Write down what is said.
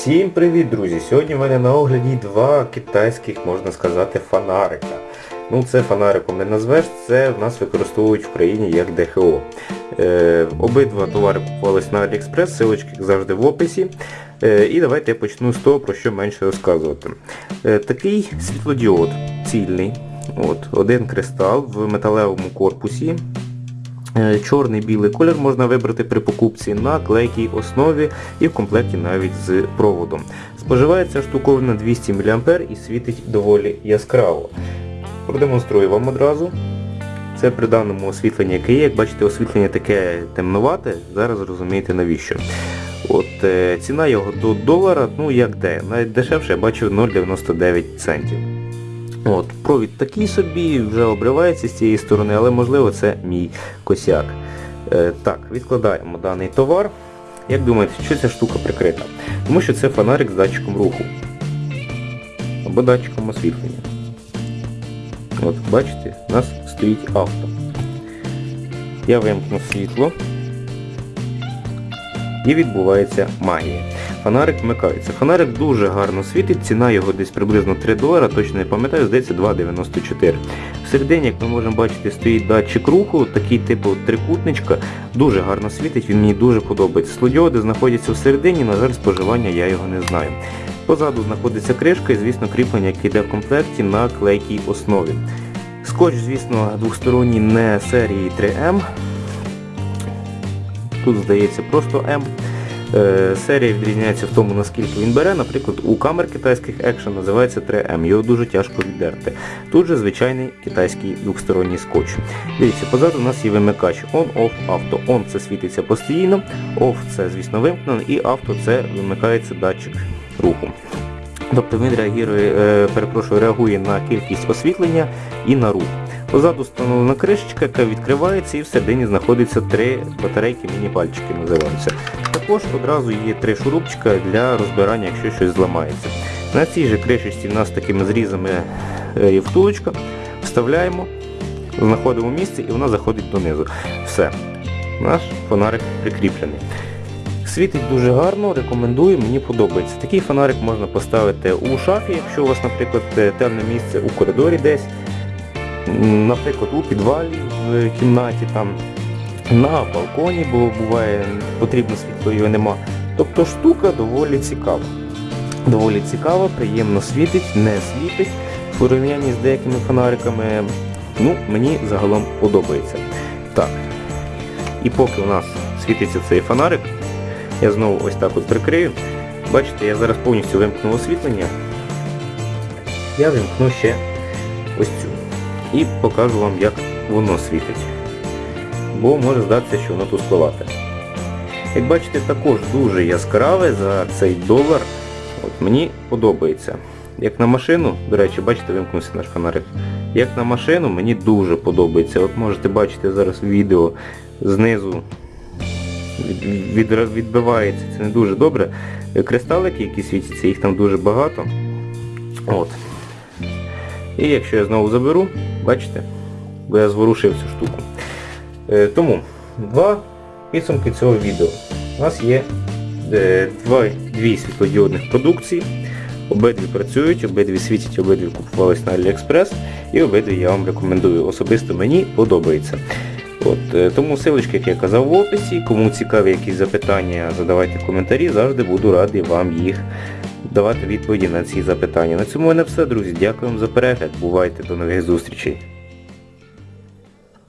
Всім привіт, друзі! Сьогодні в мене на огляді два китайських, можна сказати, фонарика. Ну це фонариком не назвеш, це в нас використовують в країні як ДХО. Е, обидва товари купувались на AliExpress, силочки завжди в описі. Е, і давайте я почну з того, про що менше розказувати. Е, такий світлодіод цільний. От, Один кристал в металевому корпусі. Е, Чорний білий колір можна вибрати при покупці на клейкій основі і в комплекті навіть з проводом. Споживається штуковина 200 мА і світить доволі яскраво. Продемонструю вам одразу. Це при даному освітленні, яке є. Як бачите, освітлення таке темнувате, зараз розумієте навіщо. От е, Ціна його до долара, ну як де, навіть дешевше я бачив 0,99 центів. От, Провід такий собі, вже обривається з цієї сторони, але можливо це мій косяк. Е, так, відкладаємо даний товар. Як думаєте, що ця штука прикрита? Тому що це фонарик з датчиком руху. Або датчиком освітлення. От, бачите, у нас стоїть авто. Я вимкну світло. І відбувається магія. Фонарик вмикається. Фонарик дуже гарно світить, ціна його десь приблизно 3 долара, точно не пам'ятаю, здається 2,94. Всередині, як ми можемо бачити, стоїть датчик руху, такий типу трикутничка, дуже гарно світить, він мені дуже подобається. Слодіоди знаходяться всередині, на жаль, споживання я його не знаю. Позаду знаходиться кришка і, звісно, кріплення, яке йде в комплекті на клейкій основі. Скотч, звісно, двосторонній не серії 3М. Тут, здається, просто М. Е, Серія відрізняється в тому, наскільки він бере. Наприклад, у камер китайських Action називається 3М, його дуже тяжко віддерти. Тут же звичайний китайський двохсторонній скотч. Дивіться, позаду у нас є вимикач On-Off Auto. On це світиться постійно, Off це, звісно, вимкнено, і Auto це вимикається датчик руху. Тобто він реагує, е, перепрошую, реагує на кількість освітлення і на рух. Позаду встановлена кришечка, яка відкривається і всередині знаходиться три батарейки, міні-пальчики називаються. Також одразу є три шурупчика для розбирання, якщо щось зламається. На цій же кришечці в нас такими зрізами е, є втулочка. Вставляємо, знаходимо місце і вона заходить донизу. Все. Наш фонарик прикріплений. Світить дуже гарно, рекомендую, мені подобається. Такий фонарик можна поставити у шафі, якщо у вас, наприклад, темне місце у коридорі десь, наприклад, у підвалі в кімнаті, там, на балконі, бо буває потрібно світло, його нема. Тобто штука доволі цікава. Доволі цікава, приємно світить, не світить. В порівнянні з деякими фонариками, ну, мені загалом подобається. Так. І поки у нас світиться цей фонарик, я знову ось так от прикрию. Бачите, я зараз повністю вимкну освітлення. Я вимкну ще ось цю. І покажу вам, як воно світить. Бо може здатися, що воно тут спливати. Як бачите, також дуже яскраве за цей долар. От Мені подобається. Як на машину, до речі, бачите, вимкнувся наш фонарик. Як на машину, мені дуже подобається. От можете бачити зараз відео знизу від, від, відбивається, це не дуже добре. Кристалики, які світяться, їх там дуже багато. От. І якщо я знову заберу, бачите, бо я зворушив цю штуку. Е, тому два підсумки цього відео. У нас є е, два, дві світлодіодних продукції. Обидві працюють, обидві світять, обидві купувались на AliExpress і обидві я вам рекомендую. Особисто мені подобається. От, е, Тому силочки, як я казав в описі, кому цікаві якісь запитання, задавайте коментарі, завжди буду радий вам їх давати відповіді на ці запитання. На цьому в мене все, друзі. Дякую вам за перегляд. Бувайте, до нових зустрічей.